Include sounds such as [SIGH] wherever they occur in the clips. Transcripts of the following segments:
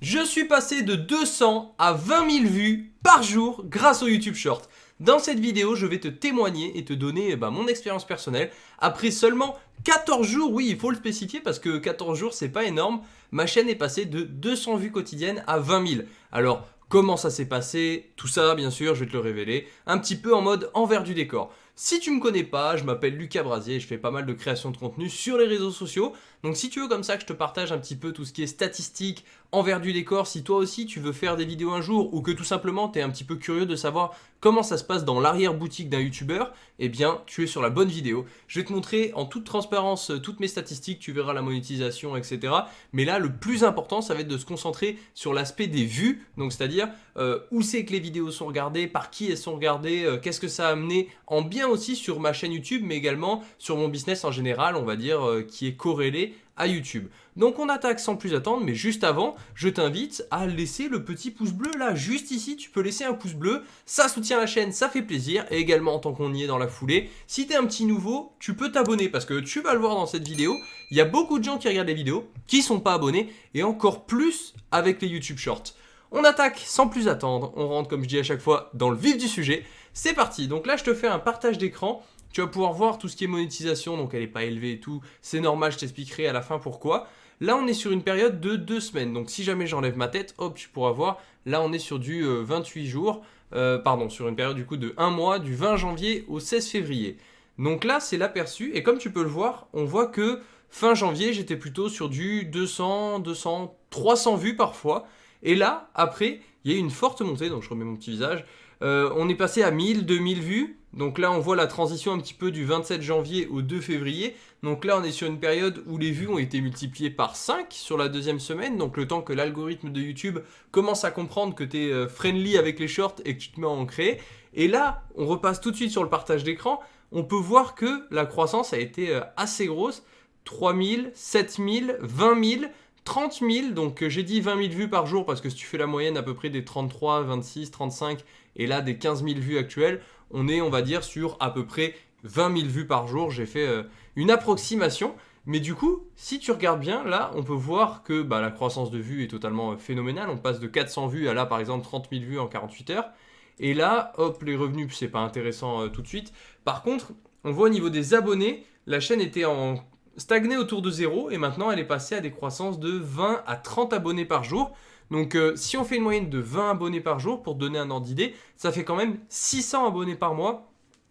Je suis passé de 200 à 20 000 vues par jour grâce au YouTube Short. Dans cette vidéo, je vais te témoigner et te donner bah, mon expérience personnelle. Après seulement 14 jours, oui, il faut le spécifier parce que 14 jours, c'est pas énorme. Ma chaîne est passée de 200 vues quotidiennes à 20 000. Alors, comment ça s'est passé? Tout ça, bien sûr, je vais te le révéler. Un petit peu en mode envers du décor. Si tu me connais pas, je m'appelle Lucas Brasier et je fais pas mal de création de contenu sur les réseaux sociaux. Donc si tu veux comme ça que je te partage un petit peu tout ce qui est statistique, envers du décor, si toi aussi tu veux faire des vidéos un jour ou que tout simplement tu es un petit peu curieux de savoir comment ça se passe dans l'arrière-boutique d'un youtubeur, eh bien tu es sur la bonne vidéo. Je vais te montrer en toute transparence euh, toutes mes statistiques, tu verras la monétisation, etc. Mais là, le plus important, ça va être de se concentrer sur l'aspect des vues, donc c'est-à-dire euh, où c'est que les vidéos sont regardées, par qui elles sont regardées, euh, qu'est-ce que ça a amené, en bien aussi sur ma chaîne YouTube, mais également sur mon business en général, on va dire, qui est corrélé YouTube. Donc on attaque sans plus attendre, mais juste avant, je t'invite à laisser le petit pouce bleu là, juste ici, tu peux laisser un pouce bleu, ça soutient la chaîne, ça fait plaisir, et également en tant qu'on y est dans la foulée, si tu es un petit nouveau, tu peux t'abonner, parce que tu vas le voir dans cette vidéo, il y a beaucoup de gens qui regardent les vidéos, qui sont pas abonnés, et encore plus avec les YouTube Shorts. On attaque sans plus attendre, on rentre comme je dis à chaque fois dans le vif du sujet, c'est parti, donc là je te fais un partage d'écran, tu vas pouvoir voir tout ce qui est monétisation, donc elle n'est pas élevée et tout. C'est normal, je t'expliquerai à la fin pourquoi. Là, on est sur une période de deux semaines. Donc, si jamais j'enlève ma tête, hop, tu pourras voir. Là, on est sur du 28 euh, jours. Euh, pardon, sur une période du coup de un mois, du 20 janvier au 16 février. Donc là, c'est l'aperçu. Et comme tu peux le voir, on voit que fin janvier, j'étais plutôt sur du 200, 200, 300 vues parfois. Et là, après, il y a eu une forte montée. Donc, je remets mon petit visage. Euh, on est passé à 1000, 2000 vues. Donc là, on voit la transition un petit peu du 27 janvier au 2 février. Donc là, on est sur une période où les vues ont été multipliées par 5 sur la deuxième semaine. Donc le temps que l'algorithme de YouTube commence à comprendre que tu es euh, friendly avec les shorts et que tu te mets en créer. Et là, on repasse tout de suite sur le partage d'écran. On peut voir que la croissance a été euh, assez grosse. 3000, 7000, 20 000, 30 000. Donc euh, j'ai dit 20 000 vues par jour parce que si tu fais la moyenne à peu près des 33, 26, 35 et là des 15 000 vues actuelles, on est, on va dire, sur à peu près 20 000 vues par jour. J'ai fait euh, une approximation. Mais du coup, si tu regardes bien, là, on peut voir que bah, la croissance de vues est totalement euh, phénoménale. On passe de 400 vues à là, par exemple, 30 000 vues en 48 heures. Et là, hop, les revenus, c'est pas intéressant euh, tout de suite. Par contre, on voit au niveau des abonnés, la chaîne était en stagné autour de zéro et maintenant elle est passée à des croissances de 20 à 30 abonnés par jour. Donc euh, si on fait une moyenne de 20 abonnés par jour, pour donner un ordre d'idée, ça fait quand même 600 abonnés par mois.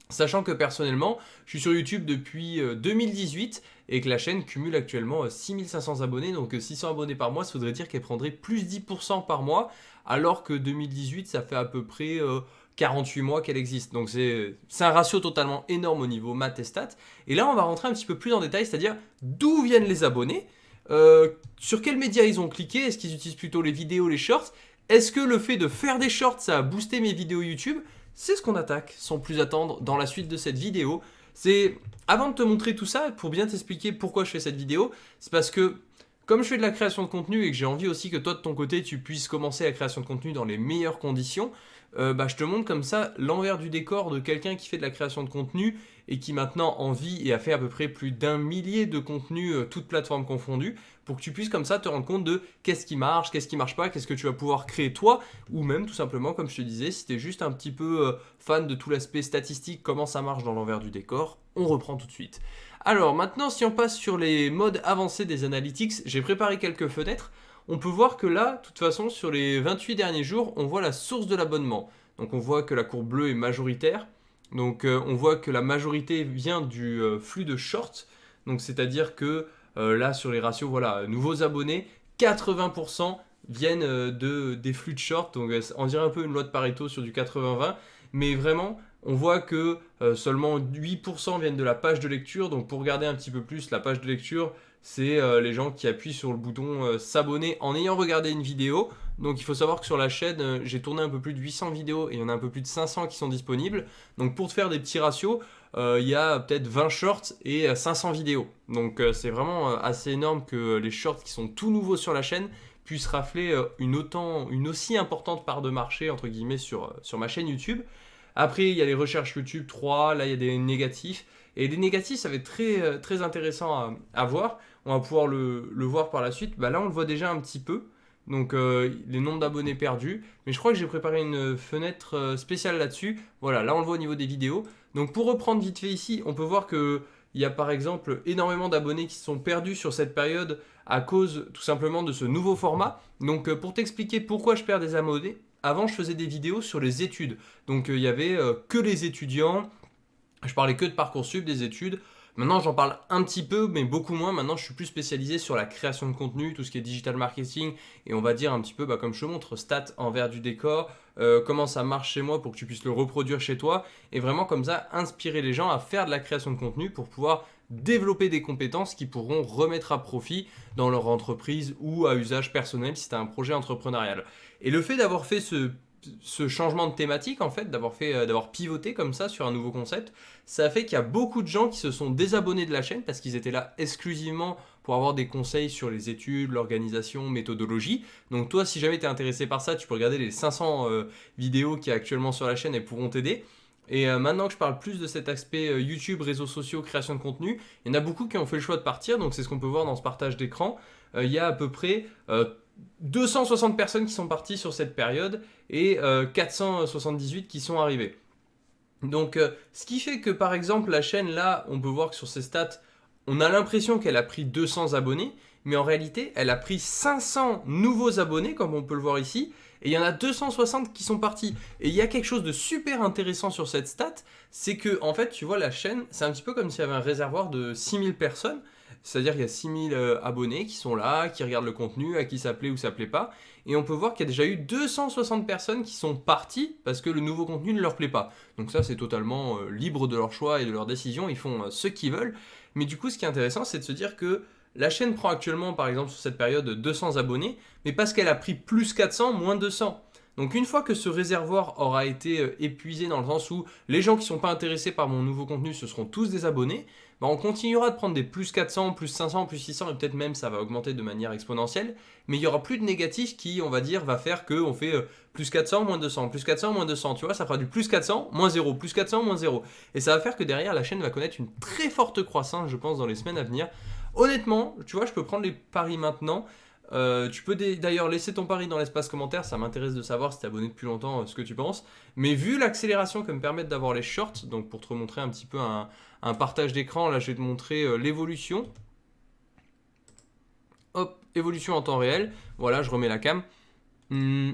Sachant que personnellement, je suis sur YouTube depuis 2018 euh, et que la chaîne cumule actuellement 6500 euh, abonnés. Donc 600 abonnés par mois, ça voudrait dire qu'elle prendrait plus 10% par mois. Alors que 2018, ça fait à peu près 48 mois qu'elle existe. Donc c'est un ratio totalement énorme au niveau maths et stats. Et là, on va rentrer un petit peu plus en détail, c'est-à-dire d'où viennent les abonnés euh, sur quels médias ils ont cliqué? Est-ce qu'ils utilisent plutôt les vidéos, les shorts? Est-ce que le fait de faire des shorts, ça a boosté mes vidéos YouTube? C'est ce qu'on attaque, sans plus attendre, dans la suite de cette vidéo. C'est avant de te montrer tout ça, pour bien t'expliquer pourquoi je fais cette vidéo, c'est parce que comme je fais de la création de contenu et que j'ai envie aussi que toi de ton côté tu puisses commencer la création de contenu dans les meilleures conditions, euh, bah, je te montre comme ça l'envers du décor de quelqu'un qui fait de la création de contenu et qui maintenant en vit et a fait à peu près plus d'un millier de contenus, euh, toutes plateformes confondues, pour que tu puisses comme ça te rendre compte de qu'est-ce qui marche, qu'est-ce qui marche pas, qu'est-ce que tu vas pouvoir créer toi, ou même tout simplement, comme je te disais, si tu es juste un petit peu euh, fan de tout l'aspect statistique, comment ça marche dans l'envers du décor, on reprend tout de suite. Alors maintenant, si on passe sur les modes avancés des analytics, j'ai préparé quelques fenêtres on peut voir que là, de toute façon, sur les 28 derniers jours, on voit la source de l'abonnement. Donc on voit que la courbe bleue est majoritaire. Donc euh, on voit que la majorité vient du euh, flux de short. Donc c'est-à-dire que euh, là, sur les ratios, voilà, nouveaux abonnés, 80% viennent de, des flux de short. Donc on dirait un peu une loi de Pareto sur du 80-20. Mais vraiment, on voit que seulement 8% viennent de la page de lecture. Donc pour regarder un petit peu plus la page de lecture, c'est euh, les gens qui appuient sur le bouton euh, s'abonner en ayant regardé une vidéo. Donc il faut savoir que sur la chaîne, euh, j'ai tourné un peu plus de 800 vidéos et il y en a un peu plus de 500 qui sont disponibles. Donc pour te faire des petits ratios, il y a peut-être 20 shorts et 500 vidéos. Donc c'est vraiment assez énorme que les shorts qui sont tout nouveaux sur la chaîne puissent rafler une, aussi importante part de marché entre guillemets sur ma chaîne YouTube. Après, il y a les recherches YouTube 3, là il y a des négatifs. Et des négatifs, ça va être très, très intéressant à, voir on va pouvoir le, voir par la suite. Bah là, on le voit déjà un petit peu. donc les nombres d'abonnés perdus. Mais je crois que j'ai préparé une fenêtre spéciale là-dessus. Voilà, là on le voit au niveau des vidéos. Donc pour reprendre vite fait ici, on peut voir que il y a par exemple énormément d'abonnés qui sont perdus sur cette période à cause tout simplement de ce nouveau format. Donc pour t'expliquer pourquoi je perds des abonnés, avant je faisais des vidéos sur les études. Donc il y avait que les étudiants, je parlais que de Parcoursup, des études. Maintenant, j'en parle un petit peu, mais beaucoup moins. Maintenant, je suis plus spécialisé sur la création de contenu, tout ce qui est digital marketing, et on va dire un petit peu, bah, comme je te montre, stats envers du décor, euh, comment ça marche chez moi pour que tu puisses le reproduire chez toi, et vraiment comme ça, inspirer les gens à faire de la création de contenu pour pouvoir développer des compétences qui pourront remettre à profit dans leur entreprise ou à usage personnel si tu as un projet entrepreneurial. Et le fait d'avoir fait ce changement de thématique, en fait, euh, d'avoir pivoté comme ça sur un nouveau concept, ça a fait qu'il y a beaucoup de gens qui se sont désabonnés de la chaîne parce qu'ils étaient là exclusivement pour avoir des conseils sur les études, l'organisation, méthodologie. Donc toi, si jamais tu es intéressé par ça, tu peux regarder les 500 euh, vidéos qui y actuellement sur la chaîne et pourront t'aider. Et euh, maintenant que je parle plus de cet aspect YouTube, réseaux sociaux, création de contenu, il y en a beaucoup qui ont fait le choix de partir, donc c'est ce qu'on peut voir dans ce partage d'écran. il y a à peu près 260 personnes qui sont parties sur cette période et 478 euh, qui sont arrivées. Donc, euh, ce qui fait que par exemple, la chaîne là, on peut voir que sur ses stats, on a l'impression qu'elle a pris 200 abonnés, mais en réalité, elle a pris 500 nouveaux abonnés, comme on peut le voir ici, et il y en a 260 qui sont partis. Et il y a quelque chose de super intéressant sur cette stat, c'est que, en fait, tu vois, la chaîne, c'est un petit peu comme s'il y avait un réservoir de 6000 personnes, c'est-à-dire qu'il y a 6000 euh, abonnés qui sont là, qui regardent le contenu, à qui ça plaît ou ça plaît pas. Et on peut voir qu'il y a déjà eu 260 personnes qui sont parties parce que le nouveau contenu ne leur plaît pas. Donc ça, c'est totalement euh, libre de leur choix et de leur décision. Ils font euh, ce qu'ils veulent. Mais du coup, ce qui est intéressant, c'est de se dire que la chaîne prend actuellement, par exemple, sur cette période, 200 abonnés, mais parce qu'elle a pris plus 400, moins 200. Donc une fois que ce réservoir aura été épuisé dans le sens où les gens qui ne sont pas intéressés par mon nouveau contenu, ce seront tous des abonnés, bah, on continuera de prendre des plus 400, plus 500, plus 600 et peut-être même ça va augmenter de manière exponentielle. Mais il y aura plus de négatif qui, on va dire, va faire qu'on fait euh, plus 400, moins 200, plus 400, moins 200. Tu vois, ça fera du plus 400, moins 0, plus 400, moins 0. Et ça va faire que derrière, la chaîne va connaître une très forte croissance, je pense, dans les semaines à venir. Honnêtement, tu vois, je peux prendre les paris maintenant. Euh, tu peux d'ailleurs laisser ton pari dans l'espace commentaire, ça m'intéresse de savoir si tu es abonné depuis longtemps, euh, ce que tu penses. Mais vu l'accélération que me permettent d'avoir les shorts, donc pour te montrer un petit peu un, partage d'écran, là je vais te montrer euh, l'évolution. Hop, évolution en temps réel. Voilà, je remets la cam. Hmm,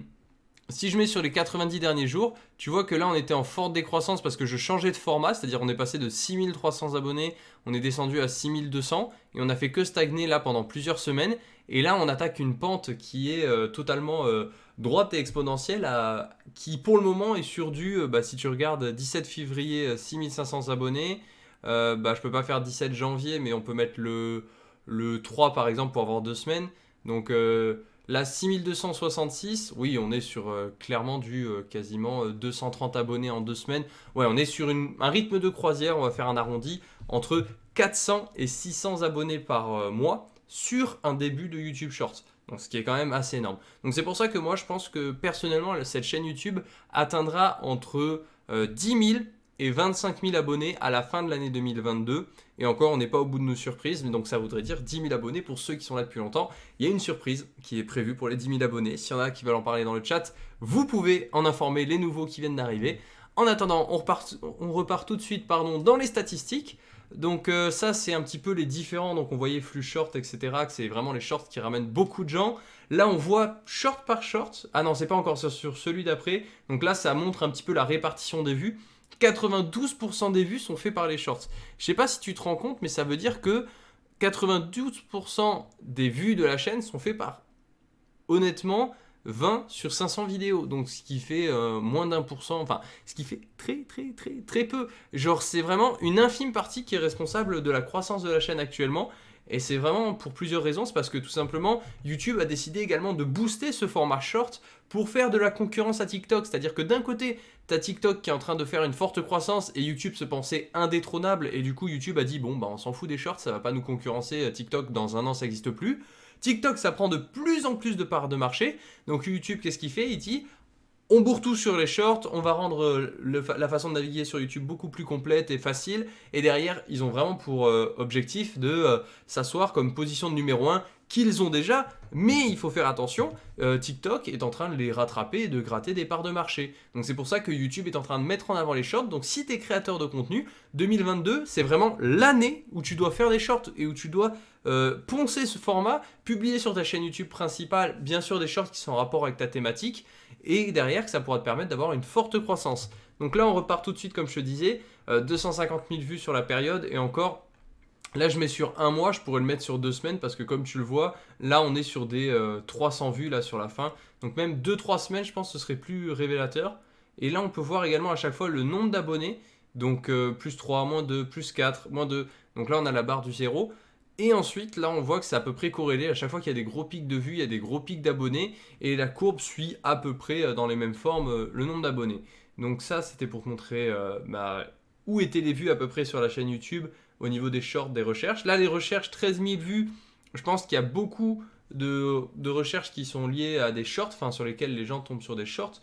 si je mets sur les 90 derniers jours, tu vois que là on était en forte décroissance parce que je changeais de format, c'est-à-dire on est passé de 6300 abonnés, on est descendu à 6200 et on a fait que stagner là pendant plusieurs semaines. Et là on attaque une pente qui est euh, totalement euh, droite et exponentielle, qui pour le moment est sur du, euh, bah, si tu regardes 17 février 6500 abonnés, bah, je peux pas faire 17 janvier mais on peut mettre le, le 3 par exemple pour avoir deux semaines. Donc Là, 6266, oui, on est sur euh, clairement du euh, quasiment 230 euh, abonnés en deux semaines. Ouais, on est sur un rythme de croisière, on va faire un arrondi, entre 400 et 600 abonnés par mois sur un début de YouTube Shorts. Donc, ce qui est quand même assez énorme. Donc, c'est pour ça que moi, je pense que personnellement, cette chaîne YouTube atteindra entre 10 000 et 25 000 abonnés à la fin de l'année 2022. Et encore, on n'est pas au bout de nos surprises, mais donc ça voudrait dire 10 000 abonnés pour ceux qui sont là depuis longtemps. Il y a une surprise qui est prévue pour les 10 000 abonnés. S'il y en a qui veulent en parler dans le chat, vous pouvez en informer les nouveaux qui viennent d'arriver. En attendant, on repart, on repart tout de suite pardon, dans les statistiques. Donc euh, ça, c'est un petit peu les différents. Donc on voyait flux short, etc. Que c'est vraiment les shorts qui ramènent beaucoup de gens. Là, on voit short par short. Ah non, c'est pas encore sur, sur celui d'après. Donc là, ça montre un petit peu la répartition des vues. 92% des vues sont faits par les shorts. Je sais pas si tu te rends compte, mais ça veut dire que 92% des vues de la chaîne sont faits par, honnêtement, 20 sur 500 vidéos. Donc ce qui fait euh, moins d'un pour cent, enfin ce qui fait très très très très peu. Genre c'est vraiment une infime partie qui est responsable de la croissance de la chaîne actuellement. Et c'est vraiment pour plusieurs raisons, c'est parce que tout simplement YouTube a décidé également de booster ce format short pour faire de la concurrence à TikTok. C'est-à-dire que d'un côté, tu as TikTok qui est en train de faire une forte croissance et YouTube se pensait indétrônable et du coup YouTube a dit bon bah on s'en fout des shorts, ça va pas nous concurrencer, TikTok dans un an ça n'existe plus. TikTok ça prend de plus en plus de parts de marché, donc YouTube qu'est-ce qu'il fait? Il dit on bourre tout sur les shorts, on va rendre euh, la façon de naviguer sur YouTube beaucoup plus complète et facile. Et derrière, ils ont vraiment pour euh, objectif de euh, s'asseoir comme position de numéro 1 qu'ils ont déjà, mais il faut faire attention, euh, TikTok est en train de les rattraper et de gratter des parts de marché. Donc c'est pour ça que YouTube est en train de mettre en avant les shorts. Donc si tu es créateur de contenu, 2022, c'est vraiment l'année où tu dois faire des shorts et où tu dois euh, poncer ce format, publier sur ta chaîne YouTube principale, bien sûr des shorts qui sont en rapport avec ta thématique, et derrière que ça pourra te permettre d'avoir une forte croissance. Donc là on repart tout de suite comme je te disais, 250 euh, 000 vues sur la période et encore Là, je mets sur un mois, je pourrais le mettre sur deux semaines parce que comme tu le vois, là, on est sur des 300 euh, vues là sur la fin. Donc même 2-3 semaines, je pense que ce serait plus révélateur. Et là, on peut voir également à chaque fois le nombre d'abonnés. Donc euh, plus 3, moins 2, plus 4, moins 2. Donc là, on a la barre du 0. Et ensuite, là, on voit que c'est à peu près corrélé. À chaque fois qu'il y a des gros pics de vues, il y a des gros pics d'abonnés. Et la courbe suit à peu près euh, dans les mêmes formes le nombre d'abonnés. Donc ça, c'était pour te montrer bah, où étaient les vues à peu près sur la chaîne YouTube au niveau des shorts, des recherches. Là, les recherches, 13 000 vues, je pense qu'il y a beaucoup de, recherches qui sont liées à des shorts, enfin sur lesquelles les gens tombent sur des shorts.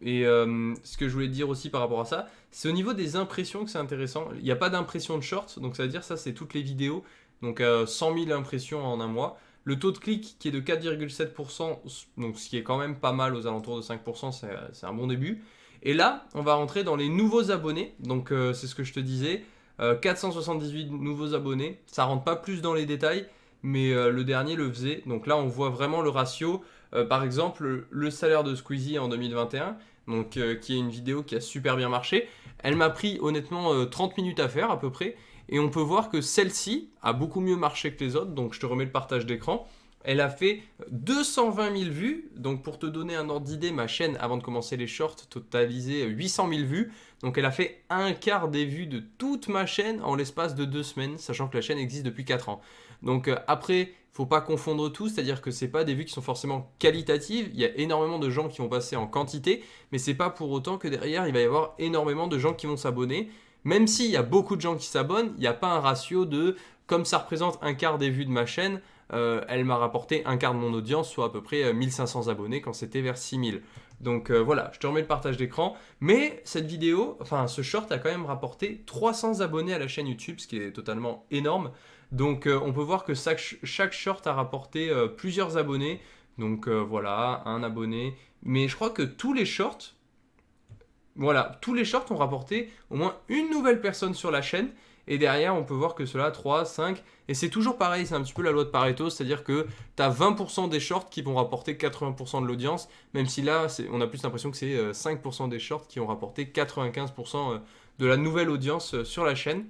Et euh, ce que je voulais dire aussi par rapport à ça, c'est au niveau des impressions que c'est intéressant. Il n'y a pas d'impression de shorts, donc ça veut dire ça c'est toutes les vidéos, donc 100 euh, 000 impressions en un mois. Le taux de clic qui est de 4,7%, donc ce qui est quand même pas mal aux alentours de 5%, c'est un bon début. Et là, on va rentrer dans les nouveaux abonnés, donc euh, c'est ce que je te disais. 478 euh, nouveaux abonnés. Ça rentre pas plus dans les détails, mais euh, le dernier le faisait. Donc là, on voit vraiment le ratio. Euh, par exemple, le salaire de Squeezie en 2021, donc, qui est une vidéo qui a super bien marché. Elle m'a pris honnêtement 30 minutes à faire à peu près. Et on peut voir que celle-ci a beaucoup mieux marché que les autres. Donc je te remets le partage d'écran. Elle a fait 220 000 vues. Donc pour te donner un ordre d'idée, ma chaîne, avant de commencer les shorts, totalisait 800 000 vues. Donc elle a fait un quart des vues de toute ma chaîne en l'espace de deux semaines, sachant que la chaîne existe depuis 4 ans. Donc euh, après, faut pas confondre tout, c'est-à-dire que c'est pas des vues qui sont forcément qualitatives, il y a énormément de gens qui vont passer en quantité, mais c'est pas pour autant que derrière il va y avoir énormément de gens qui vont s'abonner. Même s'il y a beaucoup de gens qui s'abonnent, il n'y a pas un ratio de comme ça représente un quart des vues de ma chaîne, euh, elle m'a rapporté un quart de mon audience, soit à peu près 1500 euh, abonnés quand c'était vers 6000. Donc euh, voilà, je te remets le partage d'écran. Mais cette vidéo, enfin ce short a quand même rapporté 300 abonnés à la chaîne YouTube, ce qui est totalement énorme. Donc on peut voir que chaque, short a rapporté plusieurs abonnés. Donc voilà, un abonné. Mais je crois que tous les shorts, voilà, tous les shorts ont rapporté au moins une nouvelle personne sur la chaîne. Et derrière, on peut voir que cela, 3, 5, et c'est toujours pareil, c'est un petit peu la loi de Pareto, c'est-à-dire que tu as 20% des shorts qui vont rapporter 80% de l'audience, même si là, on a plus l'impression que c'est 5% euh, des shorts qui ont rapporté 95% euh, de la nouvelle audience euh, sur la chaîne.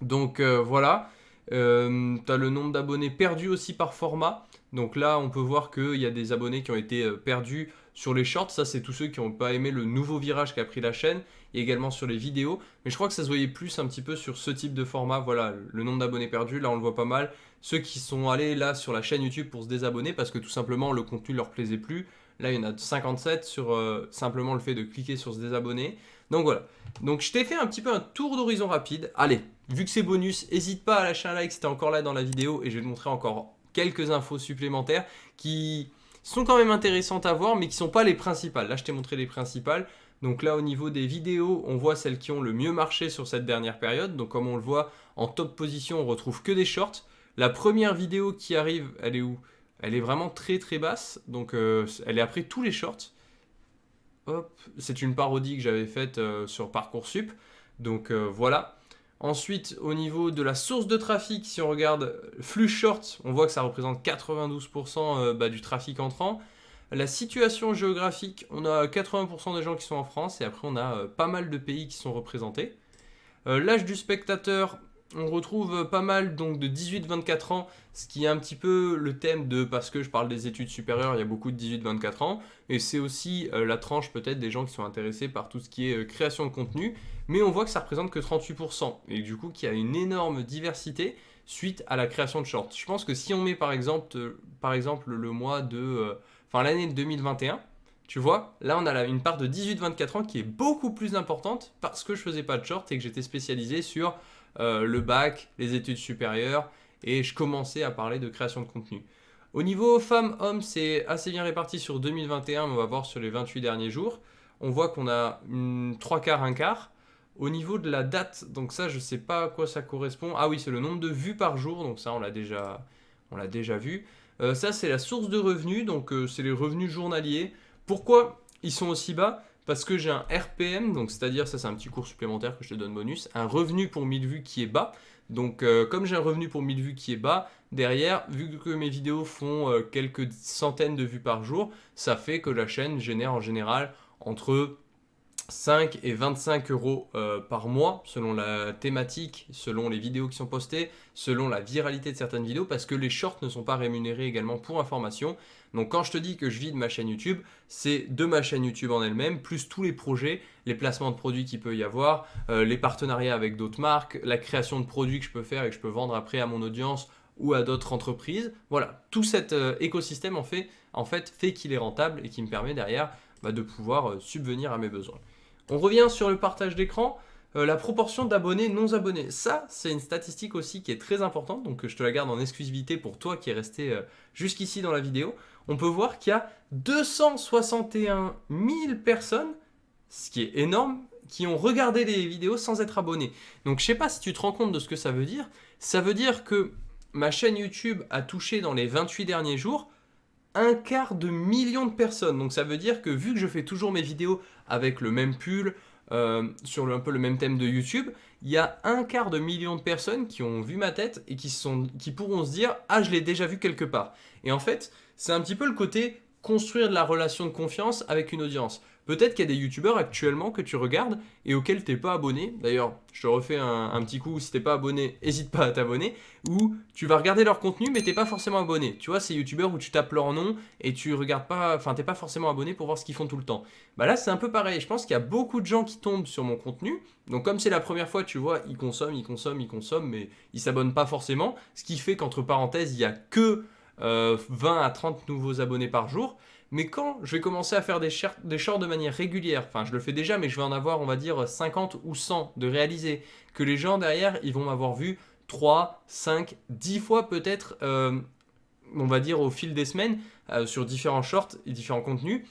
Donc voilà, tu as le nombre d'abonnés perdus aussi par format. Donc là, on peut voir qu'il y a des abonnés qui ont été perdus sur les shorts, ça c'est tous ceux qui n'ont pas aimé le nouveau virage qu'a pris la chaîne, et également sur les vidéos. Mais je crois que ça se voyait plus un petit peu sur ce type de format, voilà, le nombre d'abonnés perdus, là on le voit pas mal. Ceux qui sont allés là sur la chaîne YouTube pour se désabonner parce que tout simplement le contenu leur plaisait plus. Là il y en a 57 sur euh, simplement le fait de cliquer sur se désabonner. Donc voilà. Donc je t'ai fait un petit peu un tour d'horizon rapide. Allez, vu que c'est bonus, n'hésite pas à lâcher un like si t'es encore là dans la vidéo et je vais te montrer encore quelques infos supplémentaires qui sont quand même intéressantes à voir, mais qui ne sont pas les principales. Là, je t'ai montré les principales. Donc là, au niveau des vidéos, on voit celles qui ont le mieux marché sur cette dernière période. Donc comme on le voit, en top position, on retrouve que des shorts. La première vidéo qui arrive, elle est où? Elle est vraiment très très basse. Donc euh, elle est après tous les shorts. Hop, c'est une parodie que j'avais faite euh, sur Parcoursup. Donc euh, voilà. Ensuite, au niveau de la source de trafic, si on regarde flux short, on voit que ça représente 92% euh, bah, du trafic entrant. La situation géographique, on a 80% des gens qui sont en France et après on a euh, pas mal de pays qui sont représentés. Euh, l'âge du spectateur, on retrouve pas mal donc de 18-24 ans, ce qui est un petit peu le thème de parce que je parle des études supérieures, il y a beaucoup de 18-24 ans, et c'est aussi la tranche peut-être des gens qui sont intéressés par tout ce qui est création de contenu, mais on voit que ça représente que 38%, et du coup qu'il y a une énorme diversité suite à la création de shorts. Je pense que si on met par exemple, euh, le mois de... Euh, enfin l'année 2021, tu vois, là on a une part de 18-24 ans qui est beaucoup plus importante parce que je faisais pas de shorts et que j'étais spécialisé sur euh, le bac, les études supérieures, et je commençais à parler de création de contenu. Au niveau femmes-hommes, c'est assez bien réparti sur 2021, mais on va voir sur les 28 derniers jours. On voit qu'on a 3 quarts, 1 quart. Au niveau de la date, donc ça je sais pas à quoi ça correspond. Ah oui, c'est le nombre de vues par jour, donc ça on l'a déjà, on l'a déjà vu. Euh, ça, c'est la source de revenus, donc euh, c'est les revenus journaliers. Pourquoi ils sont aussi bas? Parce que j'ai un RPM, donc c'est-à-dire, ça c'est un petit cours supplémentaire que je te donne bonus, un revenu pour 1000 vues qui est bas. Donc euh, comme j'ai un revenu pour 1000 vues qui est bas, derrière, vu que mes vidéos font quelques centaines de vues par jour, ça fait que la chaîne génère en général entre 5 et 25 euros euh, par mois selon la thématique, selon les vidéos qui sont postées, selon la viralité de certaines vidéos parce que les shorts ne sont pas rémunérés également pour information. Donc quand je te dis que je vis de ma chaîne YouTube, c'est de ma chaîne YouTube en elle-même, plus tous les projets, les placements de produits qu'il peut y avoir, euh, les partenariats avec d'autres marques, la création de produits que je peux faire et que je peux vendre après à mon audience ou à d'autres entreprises. Voilà, tout cet euh, écosystème en fait, fait qu'il est rentable et qui me permet derrière bah, de pouvoir subvenir à mes besoins. On revient sur le partage d'écran. Euh, la proportion d'abonnés non abonnés. Ça, c'est une statistique aussi qui est très importante, donc je te la garde en exclusivité pour toi qui est resté euh, jusqu'ici dans la vidéo. On peut voir qu'il y a 261 000 personnes, ce qui est énorme, qui ont regardé les vidéos sans être abonnés. Donc je sais pas si tu te rends compte de ce que ça veut dire. Ça veut dire que ma chaîne YouTube a touché dans les 28 derniers jours un quart de million de personnes. Donc ça veut dire que vu que je fais toujours mes vidéos avec le même pull, euh, sur un peu le même thème de YouTube, il y a un quart de million de personnes qui ont vu ma tête et qui, qui pourront se dire « Ah, je l'ai déjà vu quelque part ». Et en fait, c'est un petit peu le côté construire de la relation de confiance avec une audience. Peut-être qu'il y a des youtubeurs actuellement que tu regardes et auxquels tu n'es pas abonné. D'ailleurs, je te refais un, petit coup, si tu n'es pas abonné, n'hésite pas à t'abonner. Ou tu vas regarder leur contenu mais tu n'es pas forcément abonné. Tu vois, ces youtubeurs où tu tapes leur nom et tu regardes pas, enfin t'es pas forcément abonné pour voir ce qu'ils font tout le temps. Bah là c'est un peu pareil, je pense qu'il y a beaucoup de gens qui tombent sur mon contenu. Donc comme c'est la première fois, tu vois, ils consomment, ils consomment, ils consomment, mais ils s'abonnent pas forcément. Ce qui fait qu'entre parenthèses, il n'y a que 20 euh, à 30 nouveaux abonnés par jour. Mais quand je vais commencer à faire des, shorts de manière régulière, enfin je le fais déjà, mais je vais en avoir, on va dire, 50 ou 100 de réaliser, que les gens derrière, ils vont m'avoir vu 3, 5, 10 fois peut-être, euh, on va dire au fil des semaines, euh, sur différents shorts et différents contenus,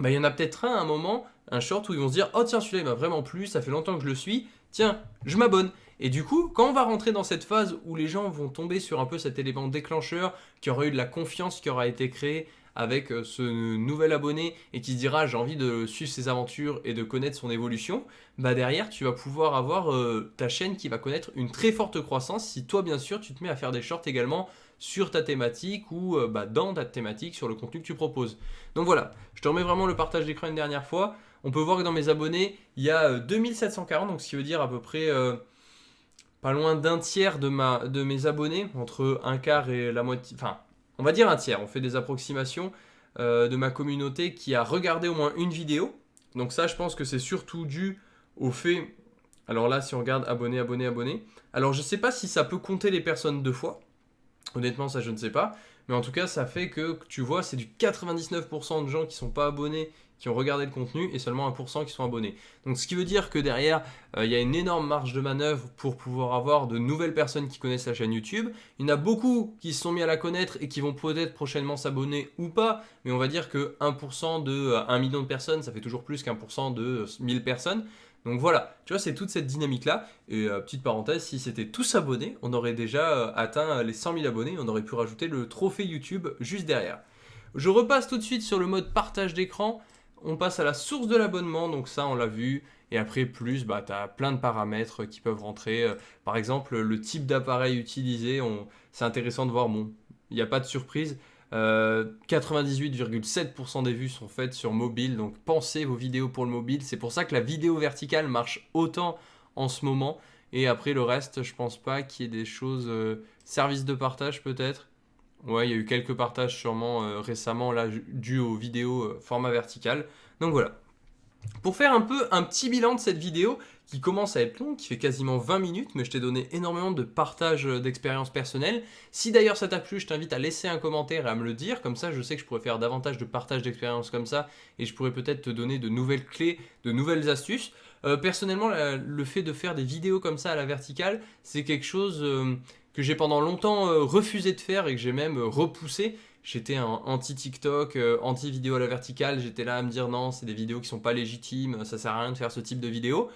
bah, il y en a peut-être un à un moment, un short où ils vont se dire « Oh tiens, celui-là il m'a vraiment plu, ça fait longtemps que je le suis, tiens, je m'abonne ». Et du coup, quand on va rentrer dans cette phase où les gens vont tomber sur un peu cet élément déclencheur, qui aura eu de la confiance qui aura été créée avec euh, ce nouvel abonné et qui se dira j'ai envie de suivre ses aventures et de connaître son évolution, bah derrière tu vas pouvoir avoir euh, ta chaîne qui va connaître une très forte croissance si toi bien sûr tu te mets à faire des shorts également sur ta thématique ou euh, bah, dans ta thématique sur le contenu que tu proposes. Donc voilà, je te remets vraiment le partage d'écran une dernière fois. On peut voir que dans mes abonnés, il y a 2740, donc ce qui veut dire à peu près pas loin d'un tiers de, mes abonnés, entre un quart et la moitié, on va dire un tiers, on fait des approximations euh, de ma communauté qui a regardé au moins une vidéo. Donc ça, je pense que c'est surtout dû au fait... Alors là, si on regarde abonné, abonné, abonné. Alors je ne sais pas si ça peut compter les personnes deux fois. Honnêtement, ça je ne sais pas. Mais en tout cas, ça fait que, tu vois, c'est du 99% de gens qui ne sont pas abonnés qui ont regardé le contenu et seulement 1% qui sont abonnés. Donc ce qui veut dire que derrière, euh, il y a une énorme marge de manœuvre pour pouvoir avoir de nouvelles personnes qui connaissent la chaîne YouTube. Il y en a beaucoup qui se sont mis à la connaître et qui vont peut-être prochainement s'abonner ou pas, mais on va dire que 1% de 1 euh, million de personnes, ça fait toujours plus qu'1% de 1000 personnes. Donc voilà, tu vois, c'est toute cette dynamique-là. Et euh, petite parenthèse, si c'était tous abonnés, on aurait déjà atteint les 100 000 abonnés, on aurait pu rajouter le trophée YouTube juste derrière. Je repasse tout de suite sur le mode partage d'écran on passe à la source de l'abonnement, donc ça on l'a vu. Et après plus, bah, tu as plein de paramètres qui peuvent rentrer. Euh, par exemple, le type d'appareil utilisé, c'est intéressant de voir, bon, il n'y a pas de surprise. 98,7% euh, des vues sont faites sur mobile, donc pensez vos vidéos pour le mobile. C'est pour ça que la vidéo verticale marche autant en ce moment. Et après le reste, je pense pas qu'il y ait des choses... Euh, services de partage peut-être Ouais, il y a eu quelques partages sûrement euh, récemment, là, dû aux vidéos euh, format vertical. Donc voilà. Pour faire un peu un petit bilan de cette vidéo, qui commence à être longue, qui fait quasiment 20 minutes, mais je t'ai donné énormément de partage euh, d'expériences personnelles. Si d'ailleurs ça t'a plu, je t'invite à laisser un commentaire et à me le dire, comme ça je sais que je pourrais faire davantage de partage d'expériences comme ça, et je pourrais peut-être te donner de nouvelles clés, de nouvelles astuces. personnellement, le fait de faire des vidéos comme ça à la verticale, c'est quelque chose que j'ai pendant longtemps euh, refusé de faire et que j'ai même euh, repoussé. J'étais anti-TikTok, euh, anti-vidéo à la verticale, j'étais là à me dire non, c'est des vidéos qui sont pas légitimes, ça sert à rien de faire ce type de vidéo.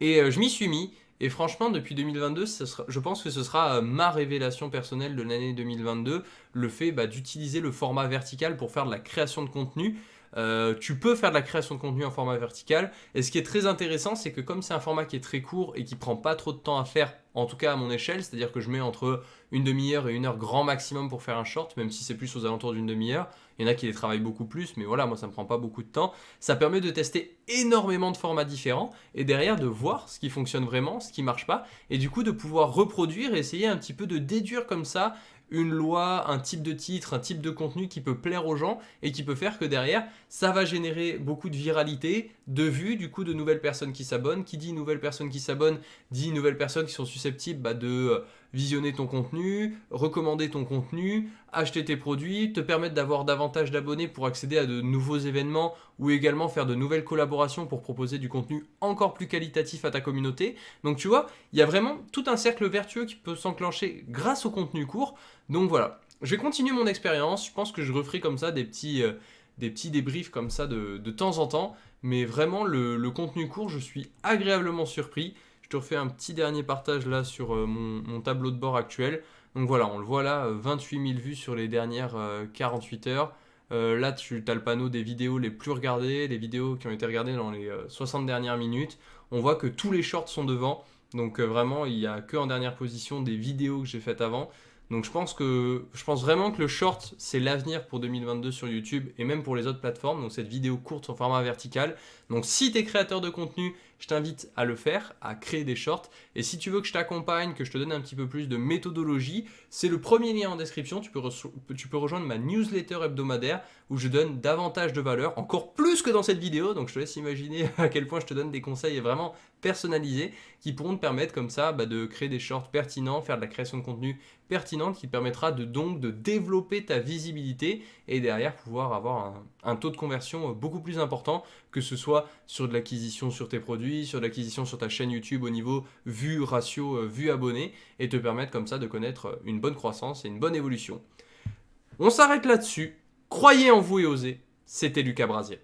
Et je m'y suis mis, Et franchement, depuis 2022, je pense que ce sera ma révélation personnelle de l'année 2022, le fait bah, d'utiliser le format vertical pour faire de la création de contenu. Euh, tu peux faire de la création de contenu en format vertical. Et ce qui est très intéressant, c'est que comme c'est un format qui est très court et qui prend pas trop de temps à faire, en tout cas à mon échelle, c'est-à-dire que je mets entre une demi-heure et une heure grand maximum pour faire un short, même si c'est plus aux alentours d'une demi-heure. Il y en a qui les travaillent beaucoup plus, mais voilà, moi ça me prend pas beaucoup de temps. Ça permet de tester énormément de formats différents et derrière de voir ce qui fonctionne vraiment, ce qui marche pas, et du coup de pouvoir reproduire et essayer un petit peu de déduire comme ça une loi, un type de titre, un type de contenu qui peut plaire aux gens et qui peut faire que derrière, ça va générer beaucoup de viralité, de vues, du coup de nouvelles personnes qui s'abonnent. Qui dit nouvelles personnes qui s'abonnent, dit nouvelles personnes qui sont susceptibles bah, de euh, visionner ton contenu, recommander ton contenu, acheter tes produits, te permettre d'avoir davantage d'abonnés pour accéder à de nouveaux événements ou également faire de nouvelles collaborations pour proposer du contenu encore plus qualitatif à ta communauté. Donc tu vois, il y a vraiment tout un cercle vertueux qui peut s'enclencher grâce au contenu court. Donc voilà, je vais continuer mon expérience. Je pense que je referai comme ça des petits, euh, débriefs comme ça de, temps en temps. Mais vraiment, le contenu court, je suis agréablement surpris. Je te refais un petit dernier partage là sur euh, mon, tableau de bord actuel. Donc voilà, on le voit là, 28 euh, 000 vues sur les dernières 48 heures. là, tu as le panneau des vidéos les plus regardées, les vidéos qui ont été regardées dans les 60 dernières minutes. On voit que tous les shorts sont devant. Donc vraiment, il n'y a que en dernière position des vidéos que j'ai faites avant. Donc je pense, que, je pense vraiment que le short, c'est l'avenir pour 2022 sur YouTube et même pour les autres plateformes. Donc cette vidéo courte en format vertical. Donc si tu es créateur de contenu, je t'invite à le faire, à créer des shorts. Et si tu veux que je t'accompagne, que je te donne un petit peu plus de méthodologie, c'est le premier lien en description. Tu peux, rejoindre ma newsletter hebdomadaire où je donne davantage de valeur, encore plus que dans cette vidéo. Donc je te laisse imaginer [LAUGHS] à quel point je te donne des conseils vraiment personnalisés qui pourront te permettre comme ça bah, de créer des shorts pertinents, faire de la création de contenu pertinente qui te permettra de donc de développer ta visibilité et derrière pouvoir avoir un taux de conversion beaucoup plus important que ce soit sur de l'acquisition sur tes produits, sur de l'acquisition sur ta chaîne YouTube au niveau vue, ratio, euh, vue abonné et te permettre comme ça de connaître une bonne croissance et une bonne évolution. On s'arrête là-dessus. Croyez en vous et osez. C'était Lucas Brasier.